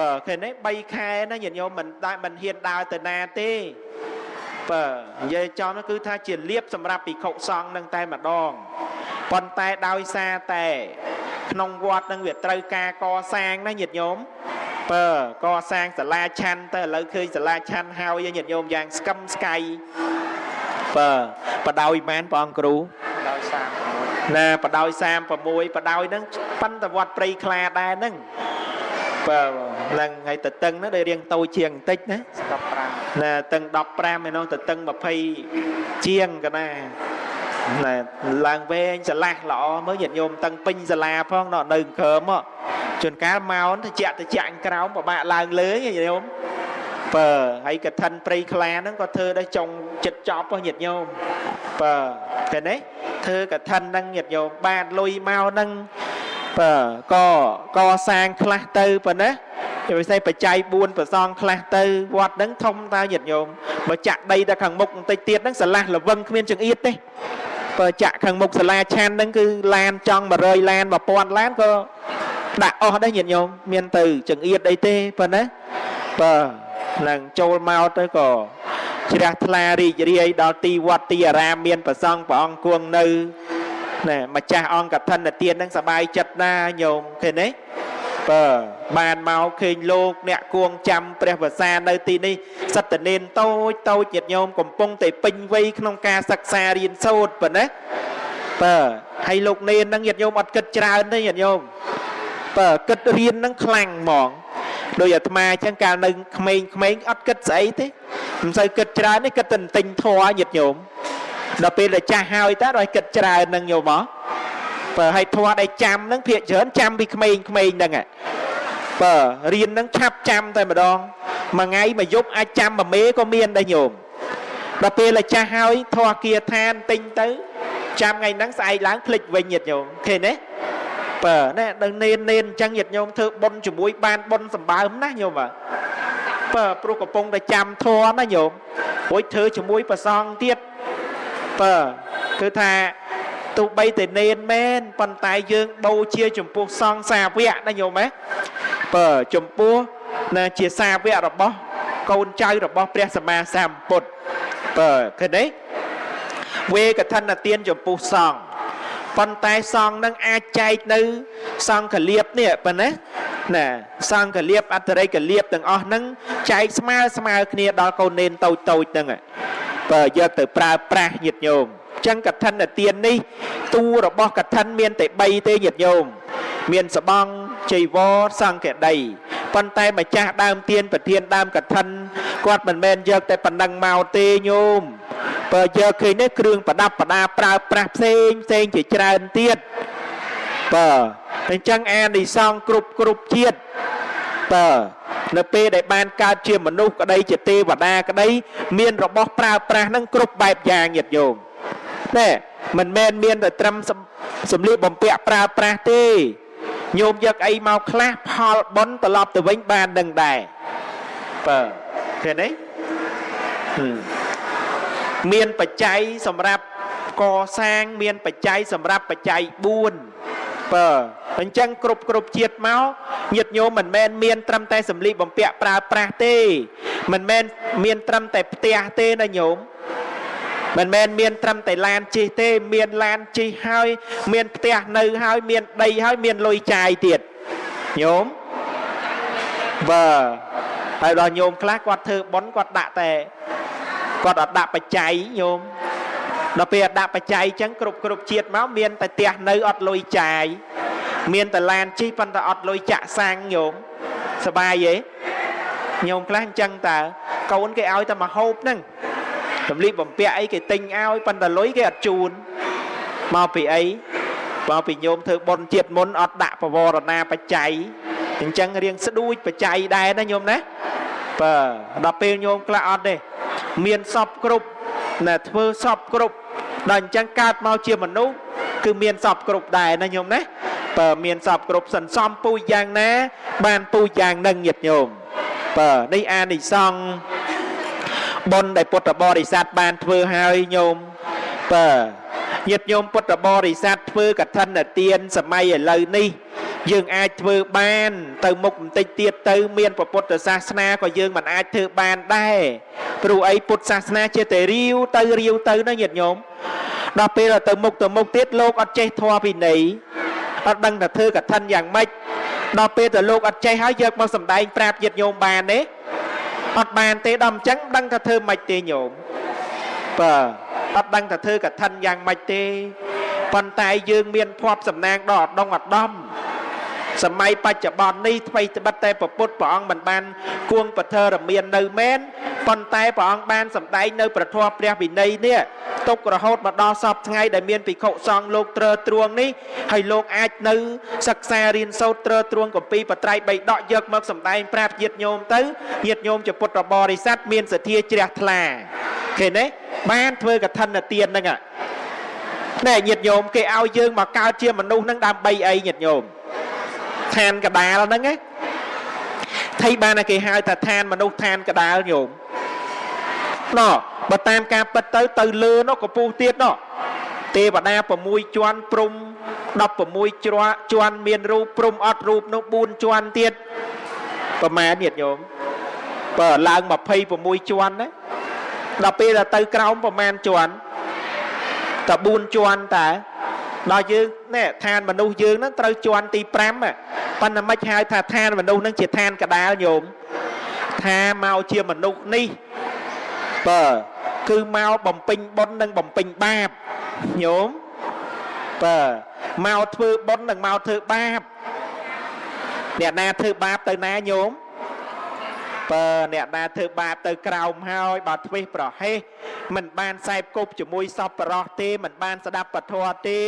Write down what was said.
បើឃើញទេ3ខែណាញាតិញោមមិនដែរមិនហ៊ានដើរទៅណាទេបើនិយាយចំនោះគឺថាជាលៀបសម្រាប់ភិក្ខុសង្ឃនឹងតែម្ដងប៉ុន្តែដោយសារតែក្នុងវត្តនឹងវាត្រូវការកសាងណាញាតិញោមបើកសាងសាលាឆាន់ទៅឥឡូវឃើញសាលាឆាន់ហើយញាតិញោមយ៉ាងស្កឹមស្កៃបើបដោយមែនព្រះអង្គគ្រូដោយ36ណាបដោយ36បដោយហ្នឹងប៉ិនតវត្តព្រៃខ្លាដែរហ្នឹង បើឡើងហើយតតឹងហ្នឹងដែលរៀងតូចជាងបន្តិចណា15ណាតឹង15ឯនោះតតឹង20ជាងកណាណាឡើងវែងឆ្លាស់ល្អមើលញាតិញោមតឹងពេញសាលាផងណោះនៅក្រោមមកជួនកាលមកទៅជាក់ទៅជាក់ក្រោមពិបាកឡើងលើញាតិញោមបើហើយកឋិនព្រៃខ្លាហ្នឹងក៏ធ្វើដែរចុងចិត្តចប់ហ៎ញាតិញោមបើឃើញទេធ្វើកឋិនហ្នឹងញាតិញោមបានលុយមកហ្នឹង បើក៏កសាងខ្លះទៅប៉ុណ្ណាជាពិសេសបច្ច័យ4ប្រសងខ្លះទៅវត្តហ្នឹងធំតើញាតិញោមបើចាក់ដីទៅខាងមុខបន្តិចទៀតហ្នឹងស្រឡះល្វឹងគ្មានចង្អៀតទេបើចាក់ខាងមុខសាលាឆានហ្នឹងគឺឡានចង់100ឡាន1000ឡានក៏ដាក់អស់ដែរញាតិញោមមានទៅចង្អៀតអីទេប៉ុណ្ណាបើឡើងចូលមកទៅក៏ជ្រះថ្លារីករាយដល់ទីវត្តទីអារាមមានប្រសងព្រះអង្គគង់នៅ ណែម្ចាស់អង្គកឋិនទានហ្នឹងសบายចិត្តណាញោមឃើញទេបើបានមកឃើញលោកអ្នកគួងចាំព្រះវសានៅទីនេះសត្វតនេនតូចតូចញាតិញោមកំពុងតែពេញវ័យក្នុងការសិក្សារៀនសូត្រប៉ុណ្ណាបើហើយលោកនេនហ្នឹងញាតិញោមអត់គិតច្រើនទេញាតិញោមបើគិតរៀនហ្នឹងខ្លាំងហ្មងដោយអាត្មាអញ្ចឹងកាលនៅក្មេងៗអត់គិតស្អីទេមិនសូវគិតច្រើនទេគិតតែទិញធัวញាតិញោម ដល់ពេលតែចាស់ហើយតើដល់គិតច្រើនហ្នឹងញោមហ៎បើឲ្យធัวដែលចាំហ្នឹងភាកច្រើនចាំពីក្មេងៗហ្នឹងបើរៀនហ្នឹងឆាប់ចាំតែម្ដងមួយថ្ងៃមួយយប់អាចចាំមួយមេក៏មានដែរញោមដល់ពេលតែចាស់ហើយធัวគាឋានទិញទៅចាំថ្ងៃហ្នឹងស្អែកឡើងភ្លេចវិញញាតិញោមឃើញទេបើណែដល់នេននេនអញ្ចឹងញាតិញោមធ្វើបុណ្យជាមួយបានបុណ្យសម្បើមណាញោមបាទបើព្រោះកំពុងតែចាំធម៌ណាញោមរួចធ្វើជាមួយប្រសងទៀត បើគឺថាទោះបីតែនេនមែនប៉ុន្តែយើងបូជាចំពោះសង្ឃសាវកណាញោមហ៎បើចំពោះណាជាសាវករបស់កូនចៅរបស់ព្រះសម្មាសម្ពុទ្ធបើឃើញទេវេកឋិនទានចំពោះសង្ឃប៉ុន្តែសង្ឃនឹងអាចចែកនៅ សង្ឃលៀបនេះប៉ុណ្ណាណាសង្ឃលៀបអត្តរិកលៀបទាំងអស់ហ្នឹងចែកស្មើស្មើគ្នាដល់កូននេនតូចតូចហ្នឹង បើយកទៅប្រើប្រាស់ញាតិញោមអញ្ចឹងកឋិនទាននេះតួរបស់កឋិនមានតែ3ទេញាតិញោមមានសបងចៃវរសង្កដីប៉ុន្តែម្ចាស់ដើមទៀនប្រធានដើមកឋិនគាត់មិនមែនយកតែប៉ុណ្ណឹងមកទេញោមបើយកឃើញនេះគ្រឿងប្រដាប់ប្រដាប្រើប្រាស់ផ្សេងផ្សេងជាច្រើនទៀតបើអញ្ចឹងអានិសង្ឃគ្រប់គ្រប់ជាតិបើ នៅពេលដែលបានកើតជាមនុស្សក្តីជាទេវតាក្តី មានរបស់ប្រើប្រាស់ហ្នឹងគ្រប់បែបយ៉ាងញាតិញោមណែមិនមែនមានតែត្រឹមសម្លៀកបំពាក់ប្រើប្រាស់ទេញោមយកអីមកខ្លះផលបុណ្យត្រឡប់ទៅវិញបាននឹងដែរបើឃើញទេមានបច្ច័យសម្រាប់កសាងមានបច្ច័យសម្រាប់បច្ច័យ4បើអញ្ចឹងគ្រប់គ្រប់ជាតិមក ញាតិញោមមិនមែនមានត្រឹមតែសម្លៀកបំពាក់ប្រើប្រាស់ទេ មិនមែនមានត្រឹមតែផ្ទះទេណាញោមមិនមែនមានត្រឹមតែឡានជិះទេ មានឡានជិះហើយ មានផ្ទះនៅហើយ មានដីហើយមានលុយចាយទៀតញោមបើហើយដល់ញោមខ្លះគាត់ធ្វើប៉ុនគាត់ដាក់តែគាត់អត់ដាក់បច្ច័យញោមដល់ពេលអត់ដាក់បច្ច័យអញ្ចឹងគ្រប់គ្រប់ជាតិមកមានតែផ្ទះនៅអត់លុយចាយ មានតែឡានជិះប៉ុន្តែអត់លុយចាក់សាំងញោមសបាយទេញោមខ្លះអញ្ចឹងតើកូនគេឲ្យតែមកហូបហ្នឹងសម្លៀកបំពាក់អីគេទិញឲ្យប៉ុន្តែលុយគេអត់ជូនមកពីអីមកពីញោមធ្វើបុណ្យជាតិមុនអត់ដាក់បវរណាបច្ច័យអញ្ចឹងរៀងស្ដួចបច្ច័យដែរណាញោមណាបើដល់ពេលញោមខ្លះអត់ទេមានសពគ្រប់ណាធ្វើសពគ្រប់ដល់អញ្ចឹងកើតមកជាមនុស្សគឺមានសពគ្រប់ដែរណាញោមណា បើមានសពគ្រប់សន្សំពូជយ៉ាងណា បានពូជយ៉ាងនឹងញាតិញោមបើនេះអានិសង្ឃបុណ្យដែលពុទ្ធបរិស័ទបានធ្វើហើយញោមបើញាតិញោមពុទ្ធបរិស័ទធ្វើកឋិនទានសម័យឥឡូវនេះ យើងអាចធ្វើបាន ទៅមុខបន្តិចទៀតទៅ មានពុទ្ធសាសនាក៏យើងមិនអាចធ្វើបានដែរព្រោះអីពុទ្ធសាសនាជាតែរាវទៅរាវទៅណាញាតិញោមដល់ពេលទៅមុខទៅមុខទៀតលោកអត់ចេះធម៌ពិន័យ អត់ដឹងថាធ្វើកឋិនយ៉ាងម៉េចដល់ពេលទៅលោកអត់ចេះហើយយកមកសម្ដែងប្រាប់ញាតិញោមបានទេអត់បានទេដល់អញ្ចឹងដឹងថាធ្វើម៉េចទេញោមបាទអត់ដឹងថាធ្វើកឋិនយ៉ាងម៉េចទេប៉ុន្តែយើងមានភ័ព្វសំណាងដ៏អដងអដំ សម័យបច្ចុប្បន្ននេះថ្មីត្បិតតែប្រពុតព្រះអង្គមិនបានគួងពធរមាននៅមែនប៉ុន្តែព្រះអង្គបានសម្ដែងនៅប្រធមព្រះវិន័យនេះ ទុករហូតមកដល់សពថ្ងៃដែលមានភិក្ខុសង្ឃលោកត្រើទ្រួងនេះហើយលោកអាចនៅសិក្សារៀនសូត្រត្រើទ្រួងកម្ពីបត្រៃបីដកយកមកសម្ដែងប្រាប់ញាតិញោមទៅញាតិញោមជាពុទ្ធបរិស័ទមានសទ្ធាជ្រះថ្លាឃើញទេបានធ្វើកឋិនទានហ្នឹងណែញាតិញោមគេឲ្យយើងមកកើតជាមនុស្សហ្នឹងដើម្បីអីញាតិញោមឋានកដាលហ្នឹងណាថៃបានតែគេហៅថាឋានមនុស្សឋានកដាលញោម ណោះបើតាមការពិតទៅទៅលើនោះកពុះទៀតណោះទេវតា6ជាន់ព្រំ16ជ្រជាន់មានរូបព្រំអត់រូបនោះ4ជាន់ទៀតប្រមាណញាតិញោមបើឡើង26ជាន់ណាដល់ពេលដល់ទៅក្រោមប្រមាណជាន់តែ4ជាន់តើដល់យើងនេះឋានមនុស្សយើងហ្នឹងត្រូវជាន់ទី5ប៉ុន្តែមិនហៅថាឋានមនុស្សហ្នឹងជាឋានកដាលញោមថាមកជាមនុស្សនេះ បើគឺមកបំពេញបុណ្យនិងបំពេញបាបញោមបើមកធ្វើបុណ្យនិងមកធ្វើបាបអ្នកណាធ្វើបាបទៅណាញោមបើអ្នកណាធ្វើបាបទៅក្រោមហើយបើធ្វេសប្រហែសមិនបានសែបគប់ជាមួយសពបរោះទេមិនបានស្ដាប់ពធទេ